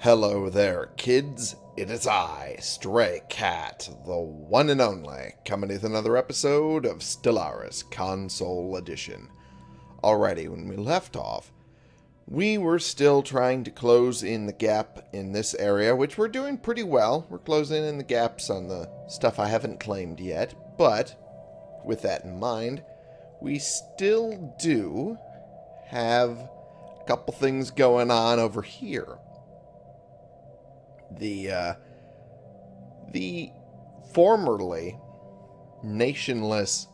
Hello there, kids. It is I, Stray Cat, the one and only, coming with another episode of Stellaris Console Edition. Alrighty, when we left off, we were still trying to close in the gap in this area, which we're doing pretty well. We're closing in the gaps on the stuff I haven't claimed yet, but with that in mind, we still do have a couple things going on over here the uh, the formerly nationless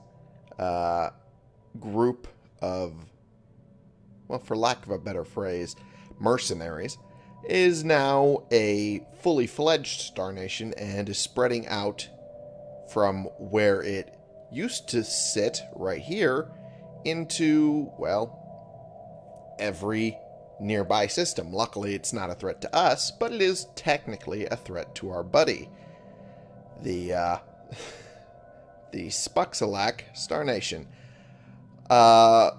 uh, group of well for lack of a better phrase mercenaries is now a fully fledged star nation and is spreading out from where it used to sit right here into well every nearby system. Luckily, it's not a threat to us, but it is technically a threat to our buddy. The, uh, the Spuxalak Star Nation. Uh,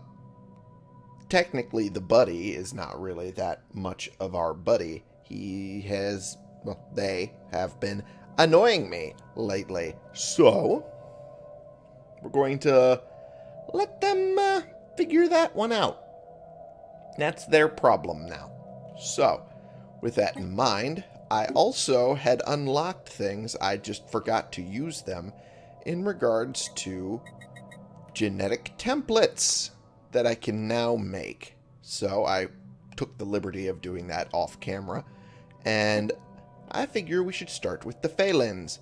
technically, the buddy is not really that much of our buddy. He has, well, they have been annoying me lately. So, we're going to let them uh, figure that one out. That's their problem now. So, with that in mind, I also had unlocked things, I just forgot to use them, in regards to genetic templates that I can now make. So I took the liberty of doing that off camera, and I figure we should start with the Phalens,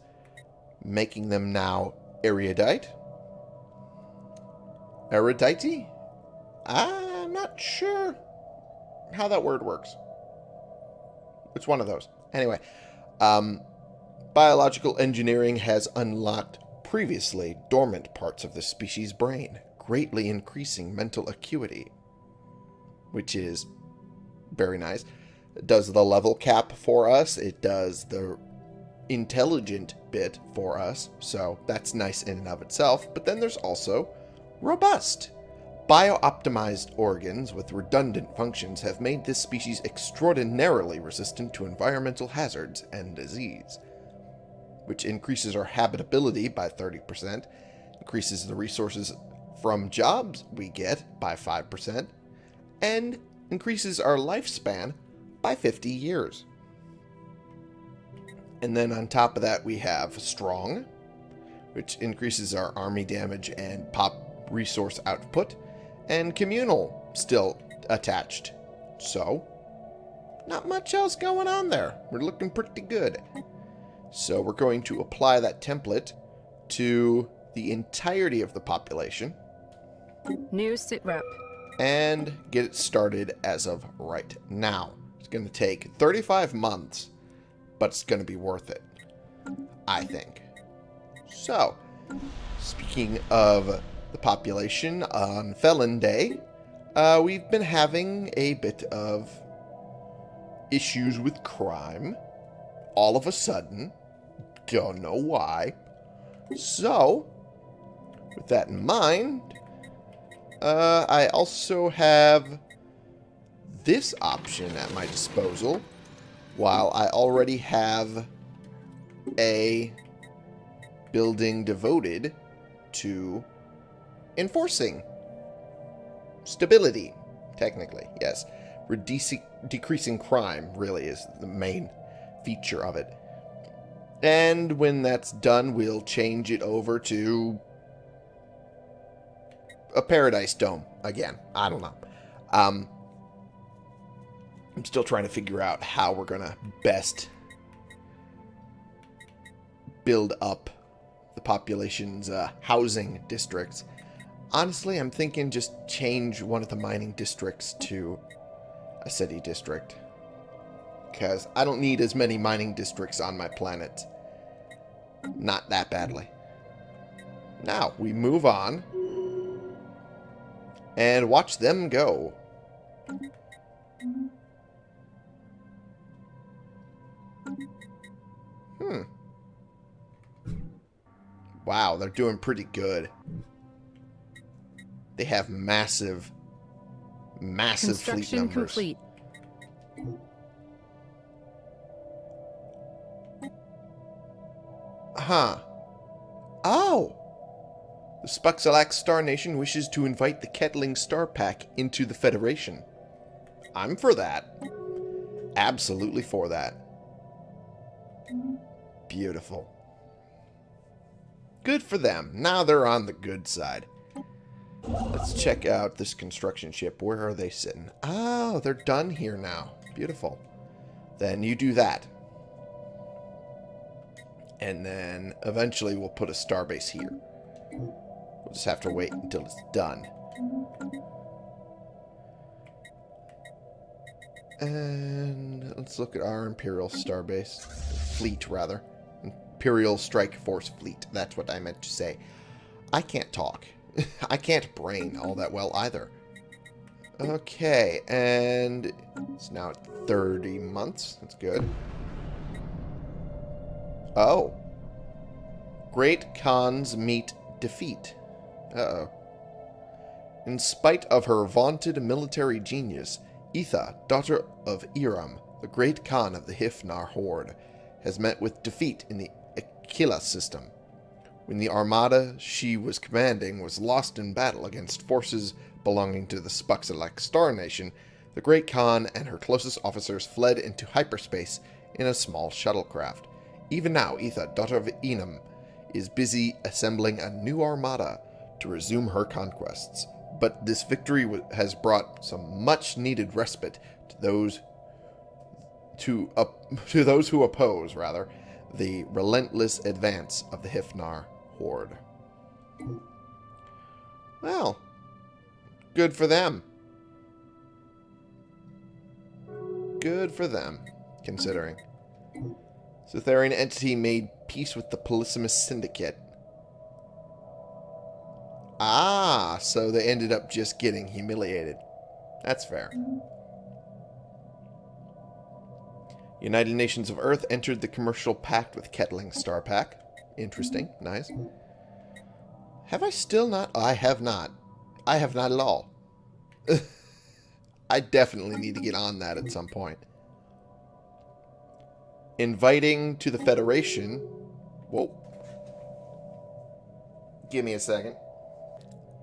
making them now erudite. Erudite? Ah, I'm not sure how that word works. It's one of those. Anyway, um, biological engineering has unlocked previously dormant parts of the species' brain, greatly increasing mental acuity, which is very nice. It does the level cap for us. It does the intelligent bit for us, so that's nice in and of itself. But then there's also robust. Bio-optimized organs with redundant functions have made this species extraordinarily resistant to environmental hazards and disease, which increases our habitability by 30%, increases the resources from jobs we get by 5%, and increases our lifespan by 50 years. And then on top of that we have Strong, which increases our army damage and pop resource output, and communal still attached. So, not much else going on there. We're looking pretty good. So we're going to apply that template to the entirety of the population. New sit rep. And get it started as of right now. It's going to take 35 months, but it's going to be worth it. I think. So, speaking of the population on Felon Day, uh, we've been having a bit of issues with crime. All of a sudden. Don't know why. So, with that in mind, uh, I also have this option at my disposal, while I already have a building devoted to enforcing stability, technically, yes. Reducing, decreasing crime really is the main feature of it. And when that's done, we'll change it over to a Paradise Dome again. I don't know. Um, I'm still trying to figure out how we're going to best build up the population's uh, housing districts Honestly, I'm thinking just change one of the mining districts to a city district. Because I don't need as many mining districts on my planet. Not that badly. Now, we move on. And watch them go. Hmm. Wow, they're doing pretty good. They have massive, massive fleet numbers. Complete. Huh. Oh! The Spuxalax Star Nation wishes to invite the Kettling Star Pack into the Federation. I'm for that. Absolutely for that. Beautiful. Good for them. Now they're on the good side. Let's check out this construction ship. Where are they sitting? Oh, they're done here now. Beautiful. Then you do that. And then eventually we'll put a starbase here. We'll just have to wait until it's done. And let's look at our Imperial starbase. Fleet, rather. Imperial Strike Force Fleet. That's what I meant to say. I can't talk. I can't brain all that well either. Okay, and it's now at 30 months. That's good. Oh. Great Khans meet defeat. Uh-oh. In spite of her vaunted military genius, Etha, daughter of Iram, the great Khan of the Hifnar Horde, has met with defeat in the Aquila system. When the armada she was commanding was lost in battle against forces belonging to the Spuxalak Star Nation, the Great Khan and her closest officers fled into hyperspace in a small shuttlecraft. Even now, Etha, daughter of Enam, is busy assembling a new armada to resume her conquests. But this victory has brought some much-needed respite to those to, to those who oppose, rather, the relentless advance of the Hifnar Well, good for them. Good for them, considering. Cytherian entity made peace with the Polysimus Syndicate. Ah, so they ended up just getting humiliated. That's fair. United Nations of Earth entered the commercial pact with Kettling Star Pack. Interesting. Nice. Have I still not? I have not. I have not at all. I definitely need to get on that at some point. Inviting to the Federation. Whoa. Give me a second.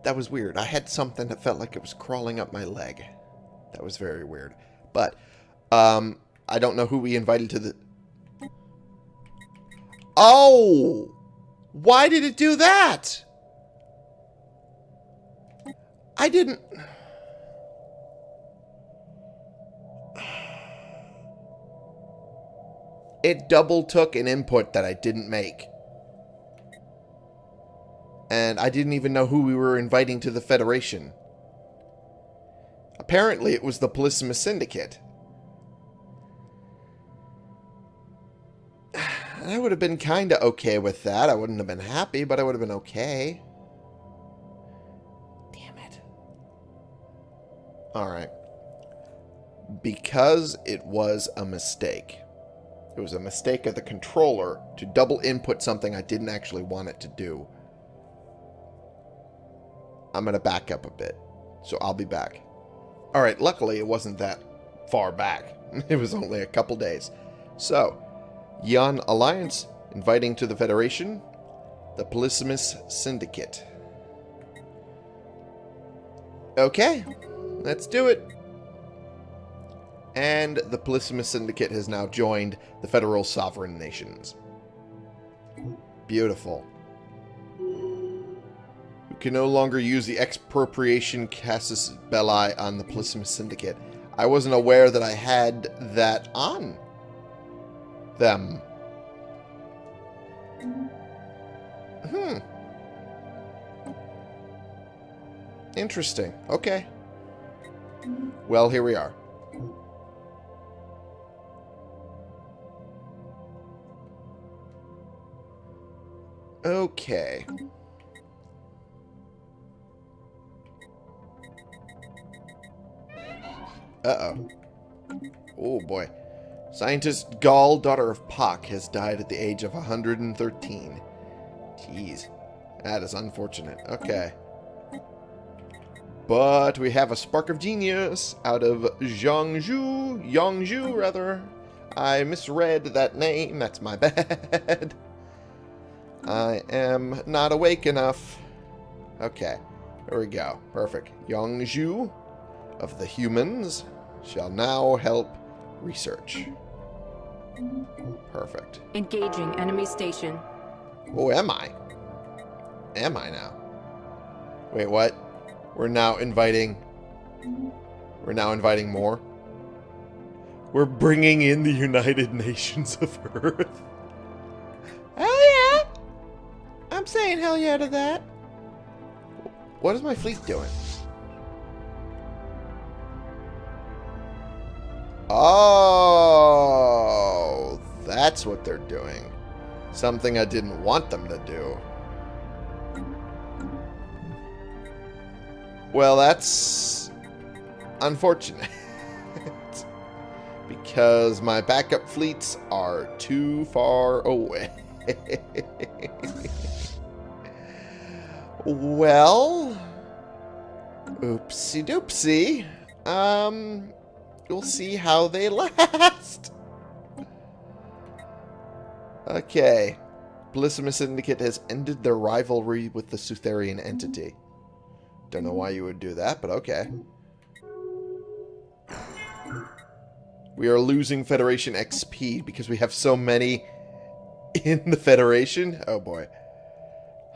That was weird. I had something that felt like it was crawling up my leg. That was very weird. But, um, I don't know who we invited to the... Oh! Why did it do that? I didn't... It double took an input that I didn't make. And I didn't even know who we were inviting to the Federation. Apparently it was the Polysimus Syndicate. I would have been kind of okay with that. I wouldn't have been happy, but I would have been okay. Damn it. Alright. Because it was a mistake. It was a mistake of the controller to double input something I didn't actually want it to do. I'm going to back up a bit. So I'll be back. Alright, luckily it wasn't that far back. It was only a couple days. So, Yan Alliance inviting to the Federation the Polysimus Syndicate. Okay, let's do it. And the Polysimus Syndicate has now joined the Federal Sovereign Nations. Beautiful. We can no longer use the expropriation casus belli on the Polysimus Syndicate. I wasn't aware that I had that on them. Hmm. Interesting. Okay. Well, here we are. Okay. Uh-oh. Oh, boy. Scientist Gall, daughter of Pak, has died at the age of 113. Jeez. That is unfortunate. Okay. But we have a spark of genius out of Zhangzhou. Yongzhou, rather. I misread that name. That's my bad. I am not awake enough. Okay, there we go. Perfect. Yongju of the humans shall now help research. Perfect. Engaging enemy station. Oh, am I? Am I now? Wait, what? We're now inviting... We're now inviting more? We're bringing in the United Nations of Earth. Oh, yeah? I'm saying hell yeah to that. What is my fleet doing? Oh, that's what they're doing. Something I didn't want them to do. Well, that's unfortunate. because my backup fleets are too far away. well, oopsie doopsie. Um, we'll see how they last. Okay. Bellissima Syndicate has ended their rivalry with the Sutherian entity. Don't know why you would do that, but okay. We are losing Federation XP because we have so many in the Federation. Oh boy.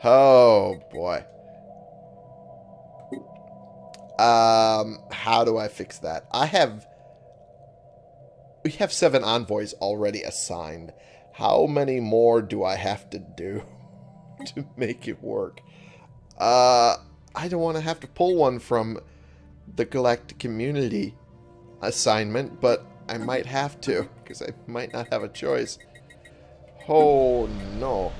Oh boy. Um, how do I fix that? I have... We have seven envoys already assigned. How many more do I have to do to make it work? Uh, I don't want to have to pull one from the Galactic Community assignment, but I might have to, because I might not have a choice. Oh, no.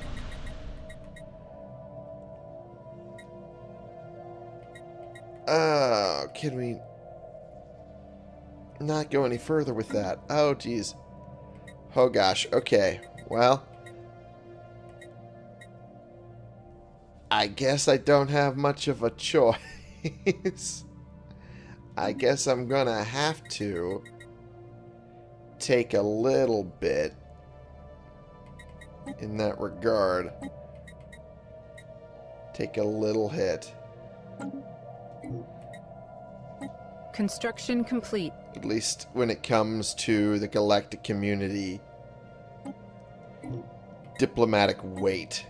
Uh, can we not go any further with that? Oh, jeez. Oh, gosh. Okay. Well. I guess I don't have much of a choice. I guess I'm gonna have to take a little bit in that regard. Take a little hit. Construction complete. At least when it comes to the galactic community diplomatic weight.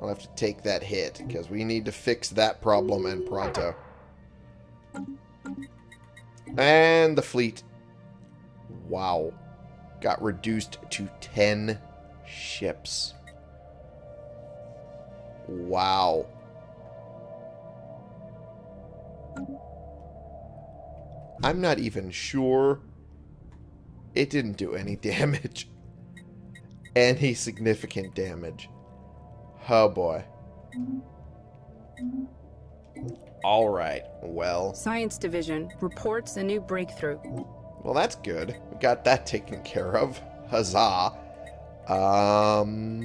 I'll have to take that hit, because we need to fix that problem and pronto. And the fleet, wow, got reduced to 10 ships. Wow. I'm not even sure it didn't do any damage. Any significant damage. Oh boy. Alright, well. Science Division reports a new breakthrough. Well, that's good. We got that taken care of. Huzzah. Um,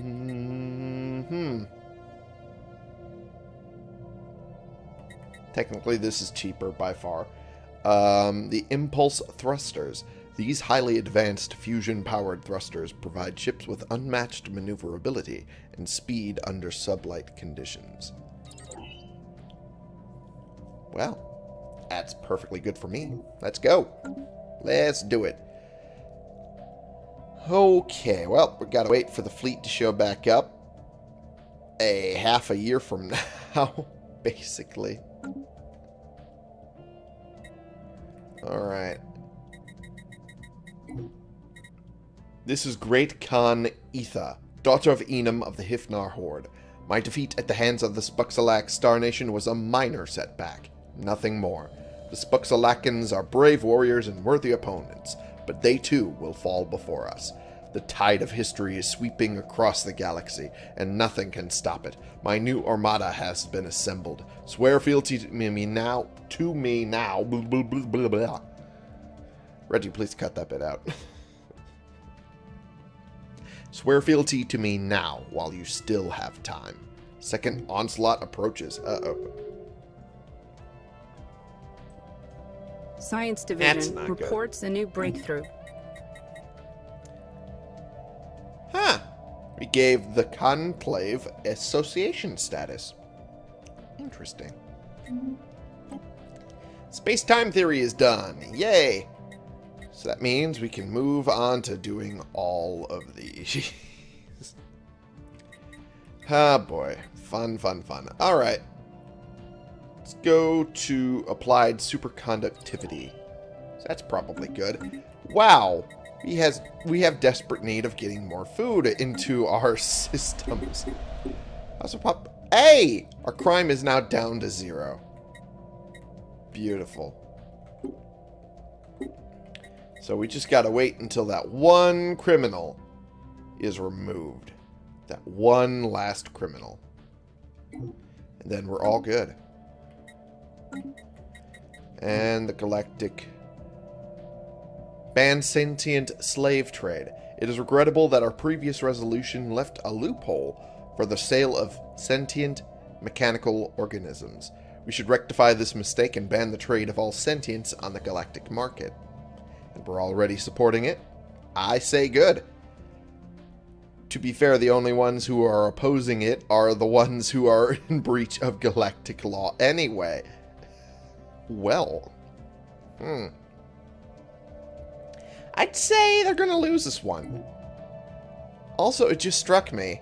hmm. Technically, this is cheaper by far. Um, the Impulse Thrusters. These highly advanced fusion-powered thrusters provide ships with unmatched maneuverability and speed under sublight conditions. Well, that's perfectly good for me. Let's go. Let's do it. Okay, well, we gotta wait for the fleet to show back up. A half a year from now, basically. Alright. This is Great Khan Etha, daughter of Enum of the Hifnar Horde. My defeat at the hands of the Spuxalak Star Nation was a minor setback, nothing more. The Spuxalakans are brave warriors and worthy opponents, but they too will fall before us. The tide of history is sweeping across the galaxy, and nothing can stop it. My new armada has been assembled. Swear fealty to me now, to me now. Blah, blah, blah, blah. Reggie, please cut that bit out. Swear fealty to me now, while you still have time. Second onslaught approaches. Uh-oh. Science Division not good. reports a new breakthrough. Huh. We gave the Conclave association status. Interesting. Space-time theory is done. Yay! So that means we can move on to doing all of these. ah, boy. Fun, fun, fun. Alright. Let's go to applied superconductivity. So that's probably good. Wow! We has we have desperate need of getting more food into our systems. Also pop Hey! Our crime is now down to zero. Beautiful. So we just gotta wait until that one criminal is removed. That one last criminal. And then we're all good. And the galactic ban sentient slave trade. It is regrettable that our previous resolution left a loophole for the sale of sentient mechanical organisms. We should rectify this mistake and ban the trade of all sentience on the galactic market. And we're already supporting it. I say good. To be fair, the only ones who are opposing it are the ones who are in breach of galactic law anyway. Well. Hmm. I'd say they're going to lose this one. Also, it just struck me.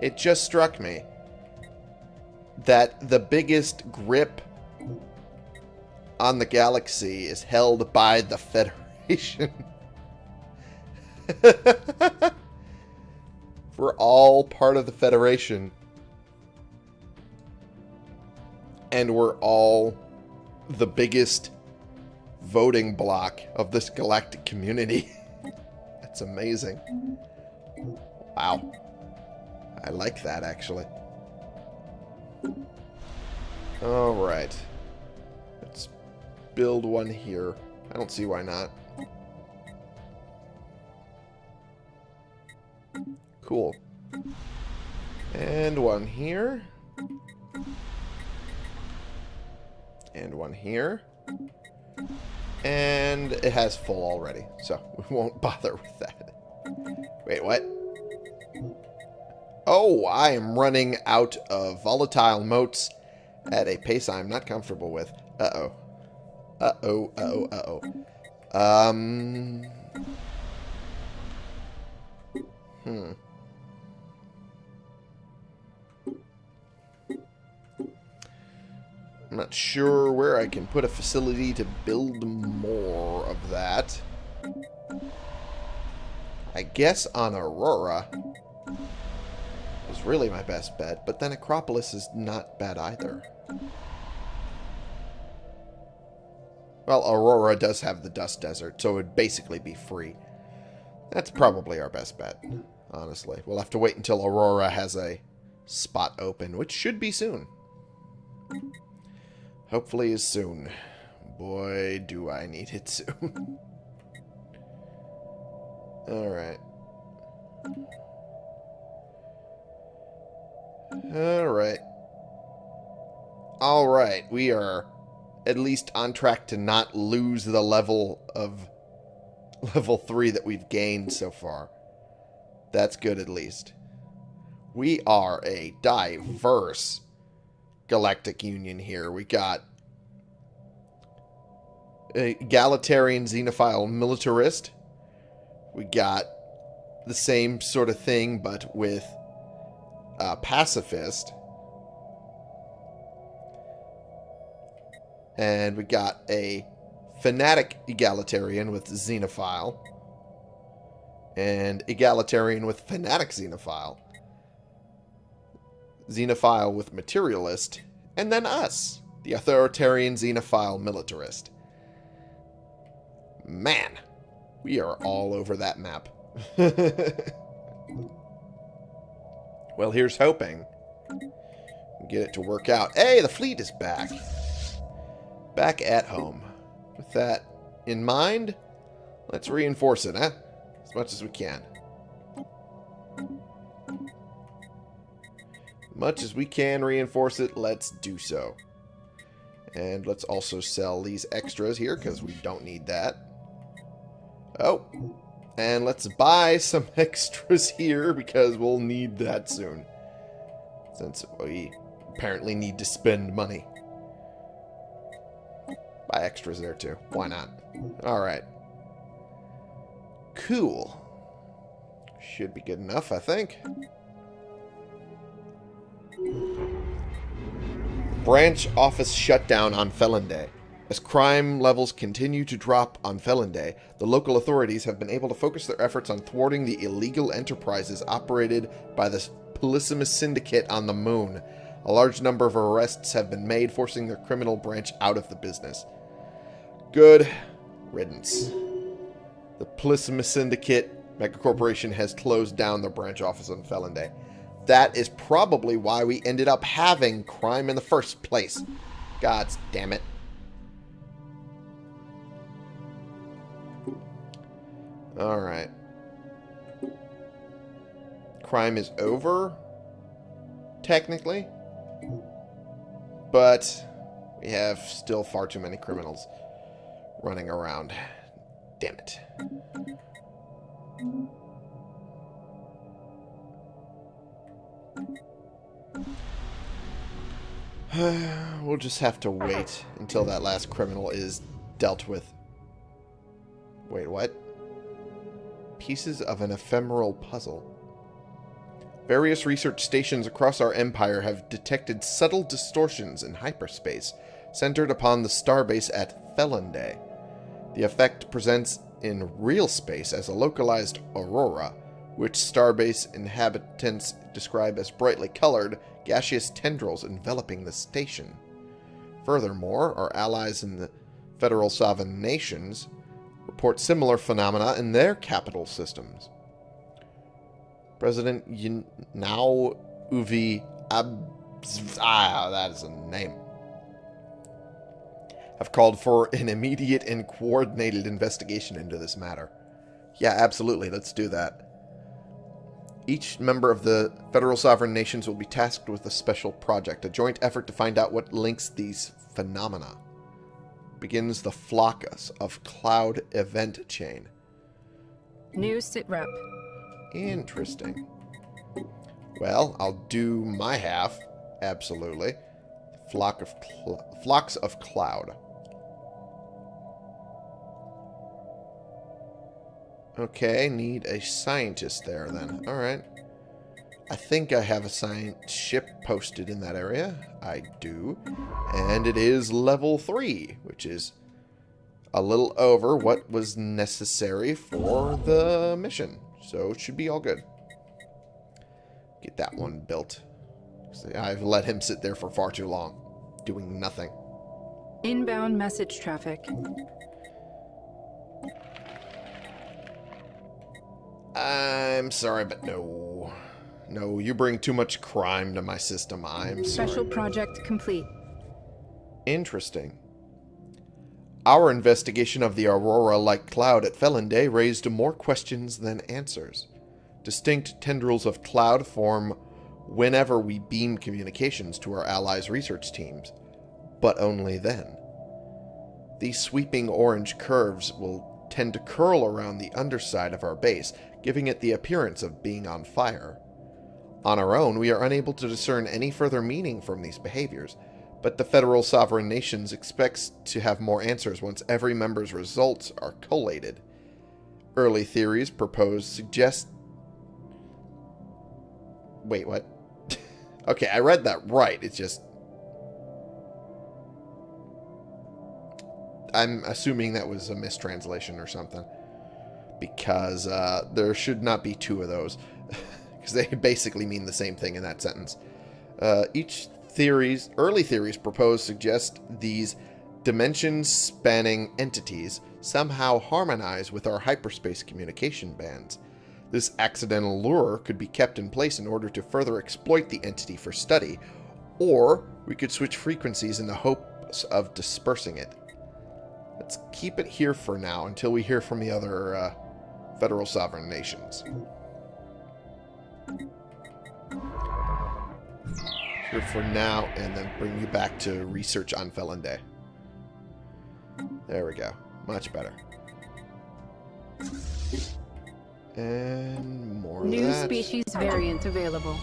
It just struck me that the biggest grip on the galaxy is held by the Federation. We're all part of the Federation. And we're all the biggest voting block of this galactic community. That's amazing. Wow. I like that, actually. Alright. Let's build one here. I don't see why not. Cool. And one here. And one here. And it has full already, so we won't bother with that. Wait, what? Oh, I am running out of volatile motes at a pace I'm not comfortable with. Uh-oh. Uh-oh, uh-oh, uh-oh. Um... Hmm. I'm not sure where I can put a facility to build more of that. I guess on Aurora is really my best bet, but then Acropolis is not bad either. Well, Aurora does have the Dust Desert, so it would basically be free. That's probably our best bet, honestly. We'll have to wait until Aurora has a spot open, which should be soon. Hopefully soon. Boy, do I need it soon. Alright. Alright. Alright, we are at least on track to not lose the level of level 3 that we've gained so far. That's good at least. We are a diverse Galactic Union here. We got a egalitarian xenophile militarist. We got the same sort of thing, but with a pacifist. And we got a fanatic egalitarian with xenophile. And egalitarian with fanatic xenophile. Xenophile with materialist, and then us, the authoritarian xenophile militarist. Man, we are all over that map. well, here's hoping. Get it to work out. Hey, the fleet is back. Back at home. With that in mind, let's reinforce it, huh? As much as we can. Much as we can reinforce it, let's do so. And let's also sell these extras here because we don't need that. Oh, And let's buy some extras here because we'll need that soon. Since we apparently need to spend money. Buy extras there too. Why not? Alright. Cool. Should be good enough, I think. Branch office shutdown on Felon Day. As crime levels continue to drop on Felon Day, the local authorities have been able to focus their efforts on thwarting the illegal enterprises operated by the Polysimus Syndicate on the Moon. A large number of arrests have been made, forcing their criminal branch out of the business. Good riddance. The Polysimus Syndicate Megacorporation has closed down their branch office on Felon Day. That is probably why we ended up having crime in the first place. Gods damn it. Alright. Crime is over, technically. But we have still far too many criminals running around. Damn it. we'll just have to wait until that last criminal is dealt with. Wait, what? Pieces of an ephemeral puzzle. Various research stations across our empire have detected subtle distortions in hyperspace, centered upon the starbase at Felonday. The effect presents in real space as a localized aurora, which starbase inhabitants describe as brightly colored, gaseous tendrils enveloping the station. Furthermore, our allies in the Federal Sovereign Nations report similar phenomena in their capital systems. President Now Uvi Abz... Ah, that is a name. Have called for an immediate and coordinated investigation into this matter. Yeah, absolutely. Let's do that. Each member of the Federal Sovereign Nations will be tasked with a special project, a joint effort to find out what links these phenomena. Begins the Flockus of Cloud event chain. New sit rep. Interesting. Well, I'll do my half. Absolutely. Flock of flocks of cloud. Okay, need a scientist there then. Alright. I think I have a science ship posted in that area. I do. And it is level 3, which is a little over what was necessary for the mission. So it should be all good. Get that one built. I've let him sit there for far too long, doing nothing. Inbound message traffic. I'm sorry, but no. No, you bring too much crime to my system. I'm Special sorry. project complete. Interesting. Our investigation of the aurora-like cloud at Felon Day raised more questions than answers. Distinct tendrils of cloud form whenever we beam communications to our allies' research teams, but only then. These sweeping orange curves will tend to curl around the underside of our base, giving it the appearance of being on fire. On our own, we are unable to discern any further meaning from these behaviors, but the Federal Sovereign Nations expects to have more answers once every member's results are collated. Early theories proposed suggest... Wait, what? okay, I read that right. It's just... I'm assuming that was a mistranslation or something. Because uh, there should not be two of those. Because they basically mean the same thing in that sentence. Uh, each theories, early theories proposed suggest these dimension-spanning entities somehow harmonize with our hyperspace communication bands. This accidental lure could be kept in place in order to further exploit the entity for study, or we could switch frequencies in the hopes of dispersing it. Let's keep it here for now until we hear from the other uh, federal sovereign nations. Here for now, and then bring you back to research on Felon Day. There we go. Much better. And more of New that. species variant available.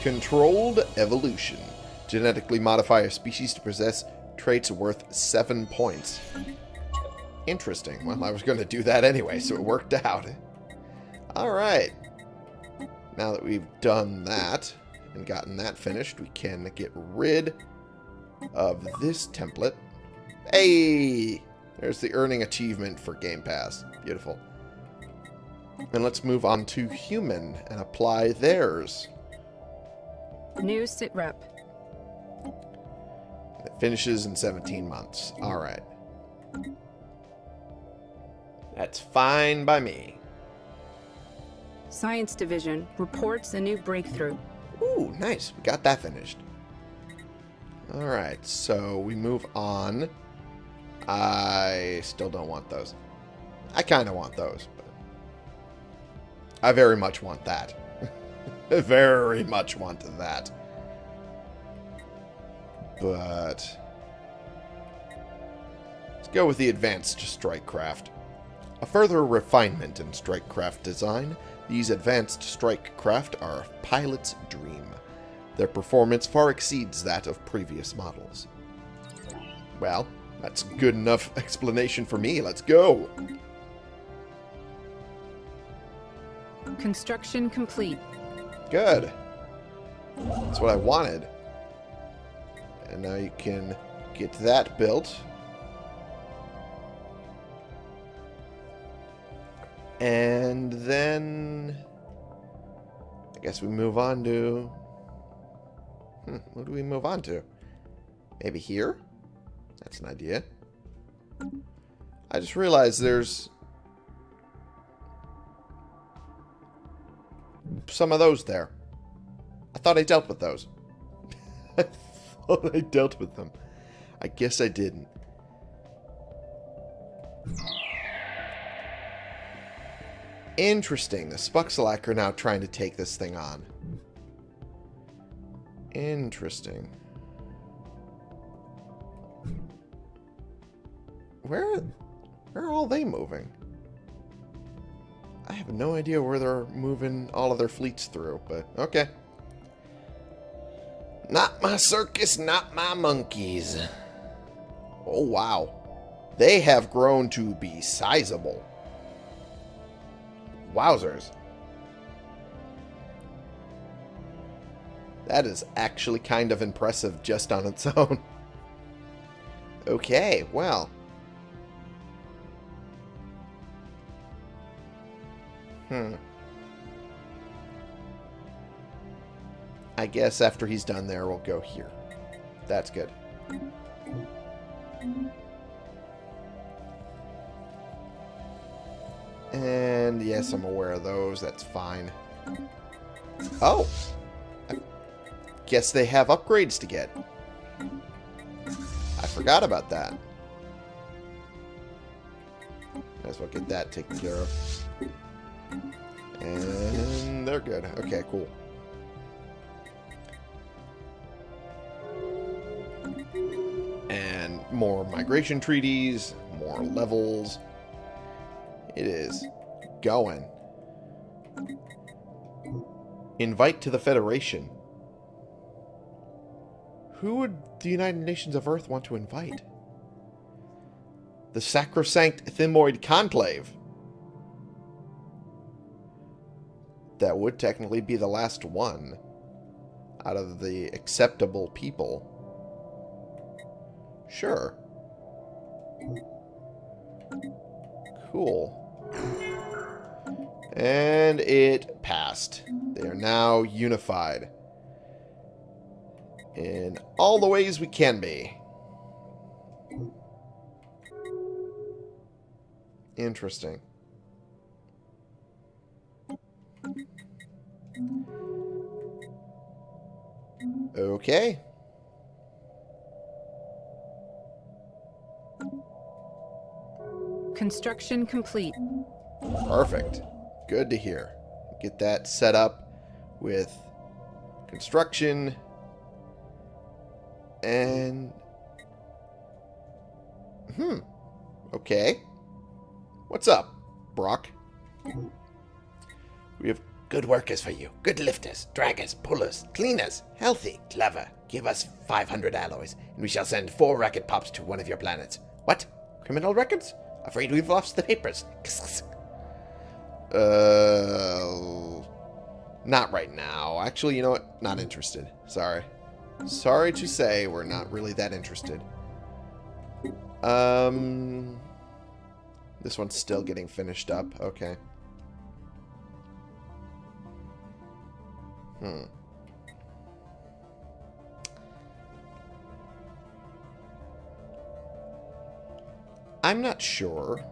Controlled evolution. Genetically modify a species to possess traits worth 7 points. Interesting. Well, I was going to do that anyway, so it worked out. Alright. Now that we've done that and gotten that finished, we can get rid of this template. Hey! There's the earning achievement for Game Pass. Beautiful. And let's move on to human and apply theirs. New sitrep. It finishes in 17 months. Alright. That's fine by me. Science Division reports a new breakthrough. Ooh, nice. We got that finished. Alright, so we move on. I still don't want those. I kind of want those, but I very much want that. very much want that. But let's go with the advanced strike craft. A further refinement in strike craft design, these advanced strike craft are a pilot's dream. Their performance far exceeds that of previous models. Well, that's good enough explanation for me. Let's go. Construction complete. Good. That's what I wanted. And now you can get that built. And then... I guess we move on to... Hmm, what do we move on to? Maybe here? That's an idea. I just realized there's... Some of those there. I thought I dealt with those. I dealt with them. I guess I didn't. Interesting. The Spuxalak are now trying to take this thing on. Interesting. Where, where are all they moving? I have no idea where they're moving all of their fleets through, but okay. Not my circus, not my monkeys. Oh, wow. They have grown to be sizable. Wowzers. That is actually kind of impressive just on its own. okay, well. Hmm. I guess after he's done there, we'll go here. That's good. And yes, I'm aware of those. That's fine. Oh! I guess they have upgrades to get. I forgot about that. Might as well get that taken care of. And they're good. Okay, cool. More migration treaties, more levels. It is going. Invite to the Federation. Who would the United Nations of Earth want to invite? The Sacrosanct Thymoid Conclave. That would technically be the last one out of the acceptable people. Sure. Cool. And it passed. They are now unified. In all the ways we can be. Interesting. Okay. Construction complete. Perfect. Good to hear. Get that set up with construction and hmm. Okay. What's up, Brock? We have good workers for you. Good lifters, draggers, pullers, cleaners, healthy, clever. Give us 500 alloys, and we shall send four rocket pops to one of your planets. What? Criminal records? Afraid we've lost the papers. Uh, not right now. Actually, you know what? Not interested. Sorry. Sorry to say, we're not really that interested. Um, this one's still getting finished up. Okay. Hmm. I'm not sure.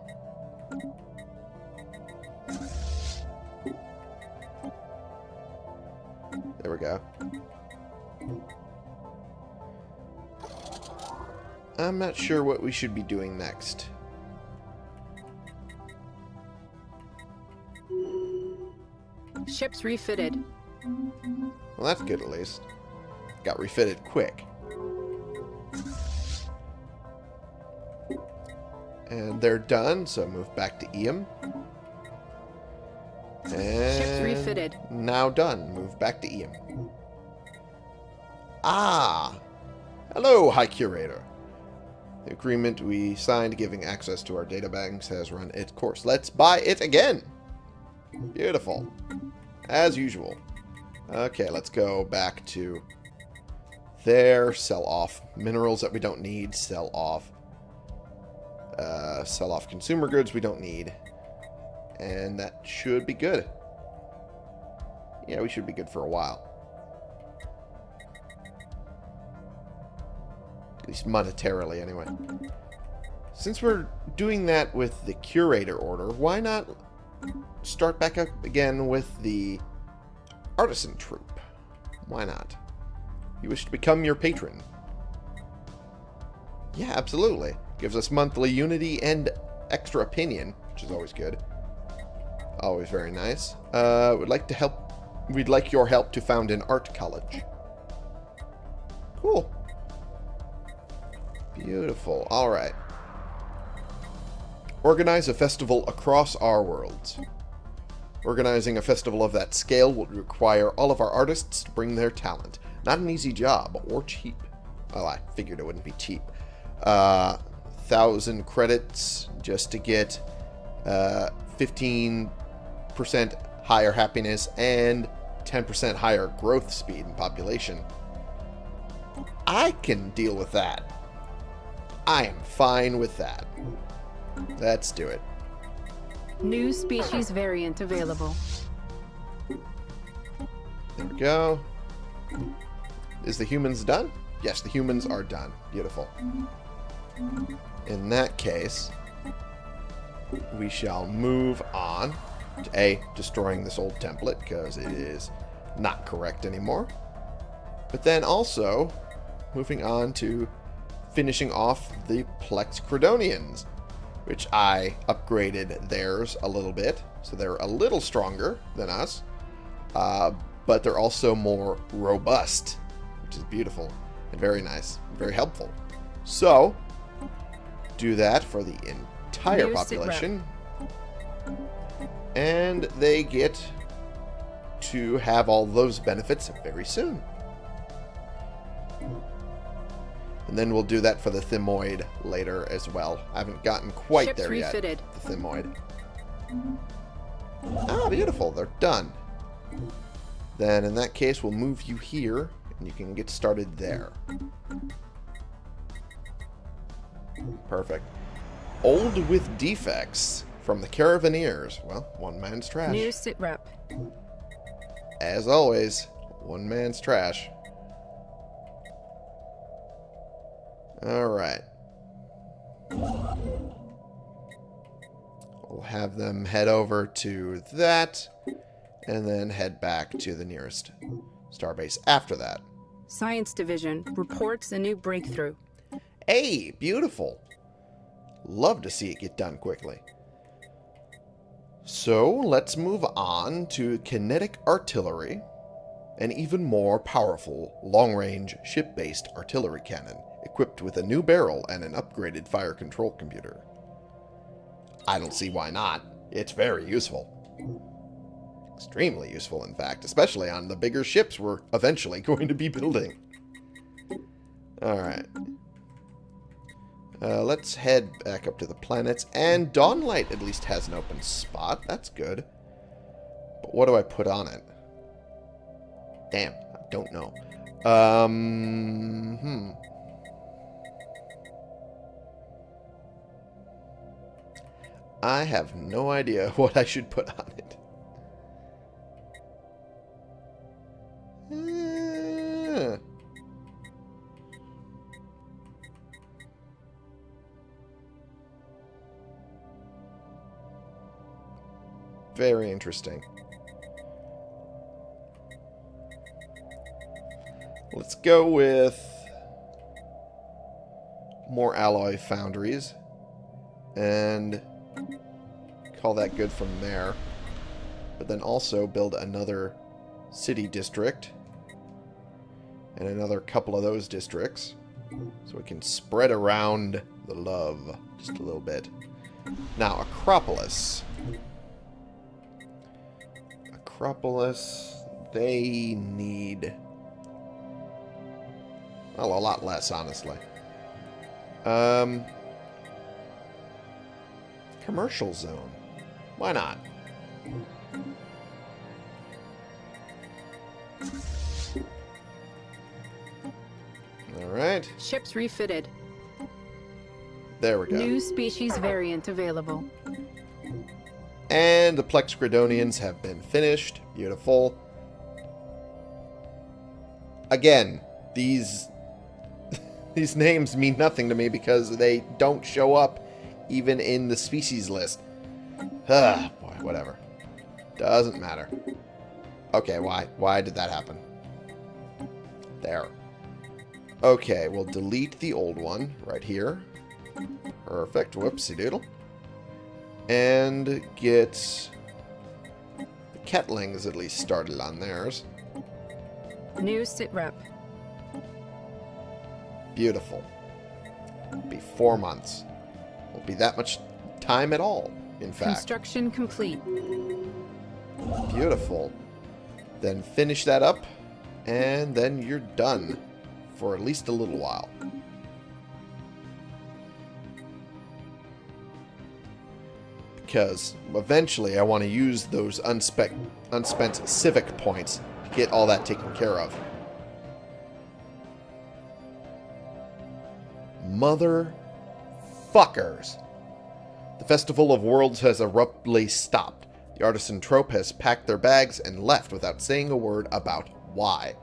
There we go. I'm not sure what we should be doing next. Ships refitted. Well, that's good at least. Got refitted quick. And they're done, so move back to Eam. And refitted. Now done. Move back to Eam. Ah! Hello, High Curator. The agreement we signed giving access to our data banks has run its course. Let's buy it again! Beautiful. As usual. Okay, let's go back to there. Sell off minerals that we don't need. Sell off. Uh, sell off consumer goods we don't need. And that should be good. Yeah, we should be good for a while. At least monetarily, anyway. Since we're doing that with the curator order, why not start back up again with the artisan troupe? Why not? You wish to become your patron? Yeah, absolutely. Gives us monthly unity and extra opinion, which is always good. Always very nice. Uh, would like to help. We'd like your help to found an art college. Cool. Beautiful. All right. Organize a festival across our worlds. Organizing a festival of that scale would require all of our artists to bring their talent. Not an easy job, or cheap. Well, I figured it wouldn't be cheap. Uh, thousand credits just to get uh, 15% higher happiness and 10% higher growth speed and population. I can deal with that. I am fine with that. Let's do it. New species variant available. There we go. Is the humans done? Yes, the humans are done. Beautiful. In that case, we shall move on to A, destroying this old template because it is not correct anymore. But then also moving on to finishing off the Plex Credonians, which I upgraded theirs a little bit. So they're a little stronger than us, uh, but they're also more robust, which is beautiful and very nice, very helpful. So, do that for the entire New population. And they get to have all those benefits very soon. And then we'll do that for the Thymoid later as well. I haven't gotten quite Ships there refitted. yet. The Thymoid. Ah, beautiful. They're done. Then in that case, we'll move you here, and you can get started there. Perfect. Old with defects from the Caravaneers. Well, one man's trash. New sit rep. As always, one man's trash. Alright. We'll have them head over to that, and then head back to the nearest starbase after that. Science Division reports a new breakthrough. Hey, beautiful. Love to see it get done quickly. So, let's move on to kinetic artillery, an even more powerful long-range ship-based artillery cannon, equipped with a new barrel and an upgraded fire control computer. I don't see why not. It's very useful. Extremely useful, in fact, especially on the bigger ships we're eventually going to be building. Alright. Uh, let's head back up to the planets. And Dawnlight at least has an open spot. That's good. But what do I put on it? Damn, I don't know. Um, hmm. I have no idea what I should put on it. Very interesting. Let's go with more alloy foundries and call that good from there. But then also build another city district and another couple of those districts so we can spread around the love just a little bit. Now, Acropolis. Acropolis, they need... Well, a lot less, honestly. Um, commercial zone. Why not? Alright. Ships refitted. There we go. New species variant available. And the Plex Gridonians have been finished. Beautiful. Again, these these names mean nothing to me because they don't show up even in the species list. Ah, boy, whatever. Doesn't matter. Okay, why? Why did that happen? There. Okay, we'll delete the old one right here. Perfect. Whoopsie doodle. And get the Ketlings at least started on theirs. New sit rep. Beautiful. Be four months. Won't be that much time at all, in fact. Construction complete. Beautiful. Then finish that up, and then you're done for at least a little while. Because eventually I want to use those unspent civic points to get all that taken care of. Mother fuckers. The Festival of Worlds has abruptly stopped. The artisan trope has packed their bags and left without saying a word about why.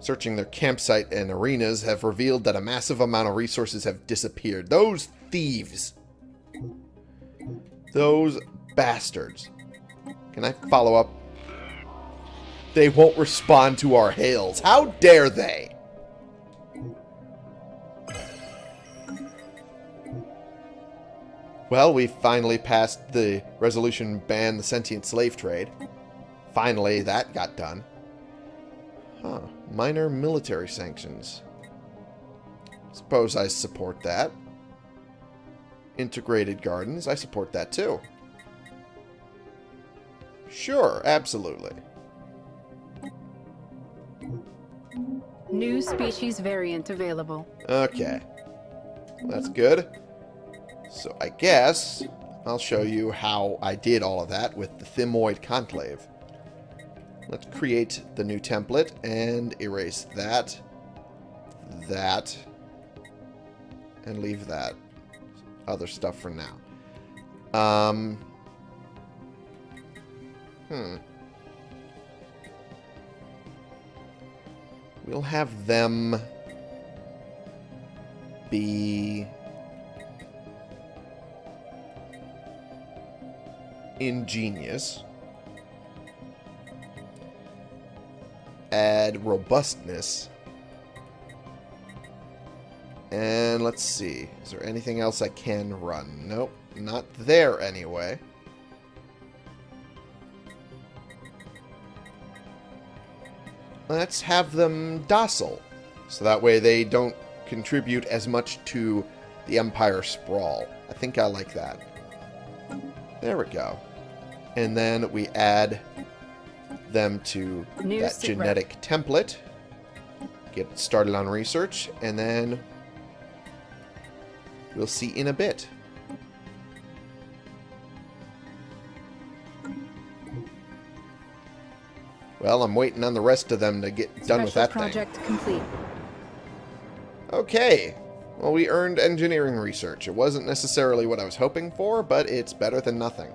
Searching their campsite and arenas have revealed that a massive amount of resources have disappeared. Those thieves. Those bastards. Can I follow up? They won't respond to our hails. How dare they? Well, we finally passed the resolution ban the sentient slave trade. Finally, that got done. Huh. Minor military sanctions. Suppose I support that. Integrated gardens, I support that too. Sure, absolutely. New species variant available. Okay. That's good. So I guess I'll show you how I did all of that with the Thymoid Conclave. Let's create the new template and erase that, that, and leave that other stuff for now. Um, hmm. We'll have them be ingenious. Add robustness. And let's see. Is there anything else I can run? Nope. Not there anyway. Let's have them docile. So that way they don't contribute as much to the Empire sprawl. I think I like that. There we go. And then we add them to New that sit rep. genetic template. Get started on research, and then we'll see in a bit. Well, I'm waiting on the rest of them to get done with Special that thing. project complete. Okay. Well, we earned engineering research. It wasn't necessarily what I was hoping for, but it's better than nothing.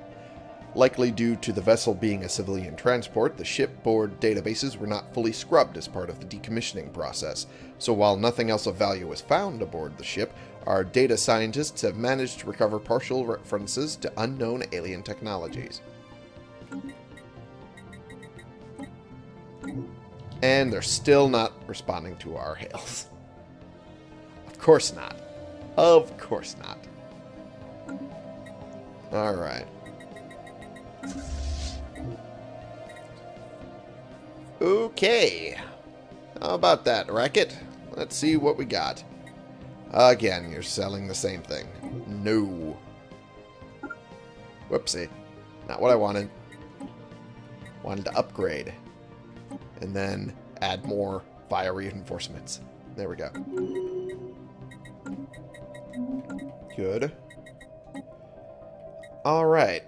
Likely due to the vessel being a civilian transport, the shipboard databases were not fully scrubbed as part of the decommissioning process. So while nothing else of value was found aboard the ship, our data scientists have managed to recover partial references to unknown alien technologies. And they're still not responding to our hails. Of course not. Of course not. Alright. Okay. How about that, Racket? Let's see what we got. Again, you're selling the same thing. No. Whoopsie. Not what I wanted. Wanted to upgrade. And then add more fire reinforcements. There we go. Good. Alright.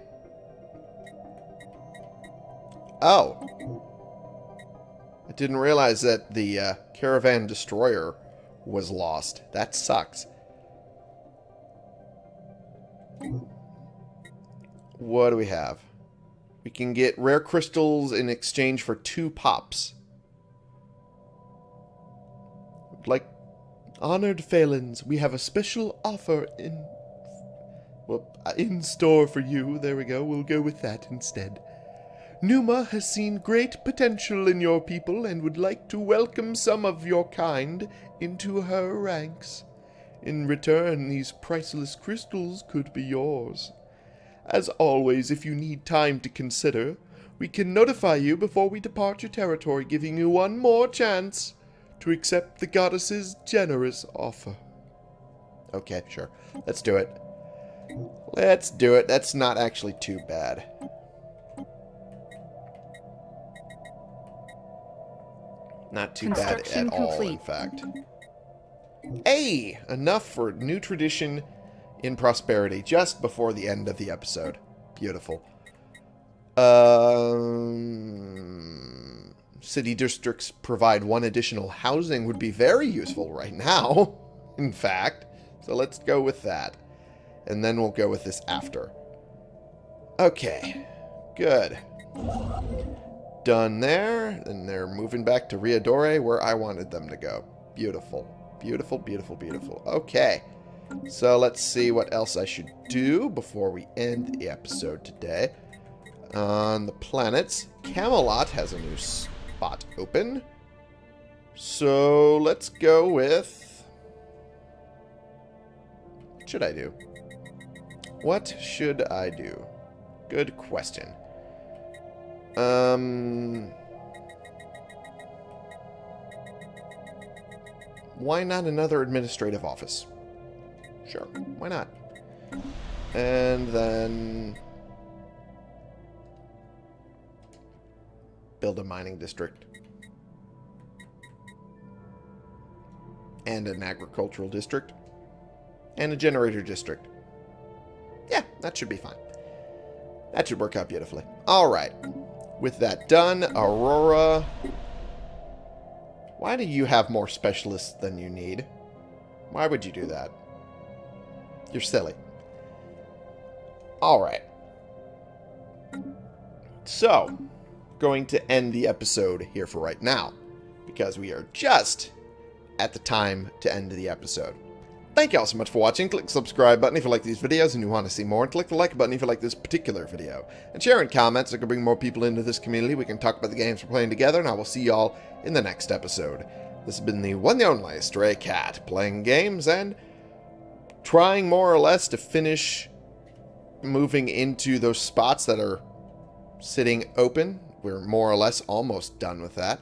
Oh. I didn't realize that the uh, Caravan Destroyer was lost. That sucks. What do we have? We can get rare crystals in exchange for two pops. Like honored Phalans, we have a special offer in well, in store for you. There we go. We'll go with that instead. Numa has seen great potential in your people and would like to welcome some of your kind into her ranks. In return, these priceless crystals could be yours. As always, if you need time to consider, we can notify you before we depart your territory, giving you one more chance to accept the goddess's generous offer. Okay, sure. Let's do it. Let's do it. That's not actually too bad. Not too bad at all, in fact. Hey! Enough for new tradition in prosperity just before the end of the episode. Beautiful. Um, city districts provide one additional housing would be very useful right now, in fact. So let's go with that. And then we'll go with this after. Okay. Good. Done there. And they're moving back to Riadore where I wanted them to go. Beautiful. Beautiful, beautiful, beautiful. Okay. So let's see what else I should do before we end the episode today. On the planets, Camelot has a new spot open. So let's go with... What should I do? What should I do? Good question. Um... Why not another administrative office? Sure, why not? And then... Build a mining district. And an agricultural district. And a generator district. Yeah, that should be fine. That should work out beautifully. Alright. With that done, Aurora... Why do you have more specialists than you need? Why would you do that? You're silly. Alright. So, going to end the episode here for right now. Because we are just at the time to end the episode. Thank you all so much for watching. Click the subscribe button if you like these videos and you want to see more. And click the like button if you like this particular video. And share in comments. I can bring more people into this community. We can talk about the games we're playing together. And I will see y'all in the next episode. This has been the one and only Stray Cat. Playing games and trying more or less to finish moving into those spots that are sitting open. We're more or less almost done with that.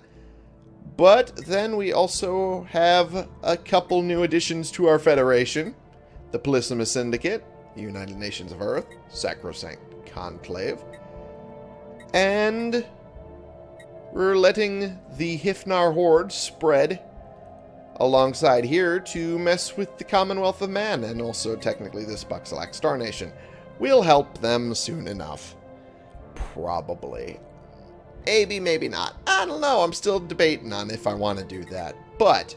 But then we also have a couple new additions to our Federation. The Polysimus Syndicate, the United Nations of Earth, Sacrosanct Conclave, And we're letting the Hifnar horde spread alongside here to mess with the Commonwealth of Man and also technically this Buxalac Star Nation. We'll help them soon enough. Probably. Maybe, maybe not. I don't know. I'm still debating on if I want to do that. But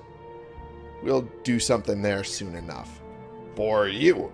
we'll do something there soon enough. For you.